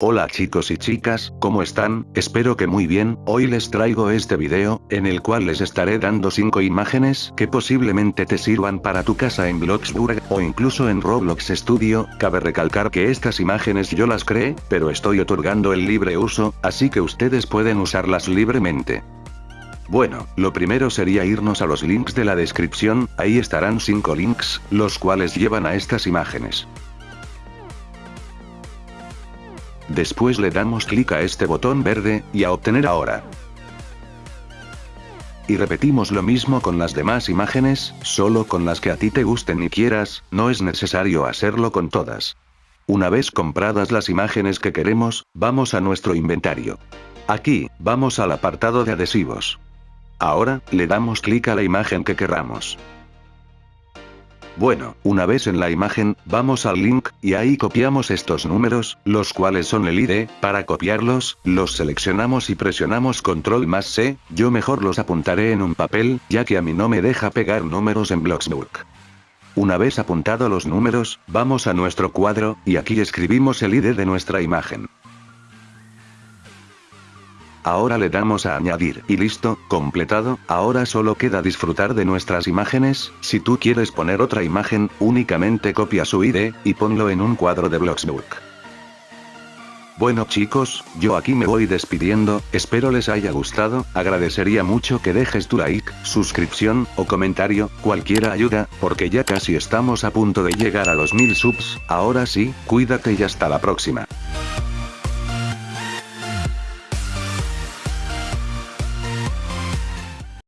Hola chicos y chicas, ¿cómo están? Espero que muy bien, hoy les traigo este video, en el cual les estaré dando 5 imágenes que posiblemente te sirvan para tu casa en Bloxburg, o incluso en Roblox Studio, cabe recalcar que estas imágenes yo las creé, pero estoy otorgando el libre uso, así que ustedes pueden usarlas libremente. Bueno, lo primero sería irnos a los links de la descripción, ahí estarán 5 links, los cuales llevan a estas imágenes. Después le damos clic a este botón verde, y a obtener ahora. Y repetimos lo mismo con las demás imágenes, solo con las que a ti te gusten y quieras, no es necesario hacerlo con todas. Una vez compradas las imágenes que queremos, vamos a nuestro inventario. Aquí, vamos al apartado de adhesivos. Ahora, le damos clic a la imagen que querramos. Bueno, una vez en la imagen, vamos al link, y ahí copiamos estos números, los cuales son el ID, para copiarlos, los seleccionamos y presionamos control más C, yo mejor los apuntaré en un papel, ya que a mí no me deja pegar números en Bloxbook. Una vez apuntado los números, vamos a nuestro cuadro, y aquí escribimos el ID de nuestra imagen. Ahora le damos a añadir. Y listo, completado, ahora solo queda disfrutar de nuestras imágenes, si tú quieres poner otra imagen, únicamente copia su ID, y ponlo en un cuadro de Bloxbook. Bueno chicos, yo aquí me voy despidiendo, espero les haya gustado, agradecería mucho que dejes tu like, suscripción, o comentario, cualquiera ayuda, porque ya casi estamos a punto de llegar a los mil subs, ahora sí, cuídate y hasta la próxima.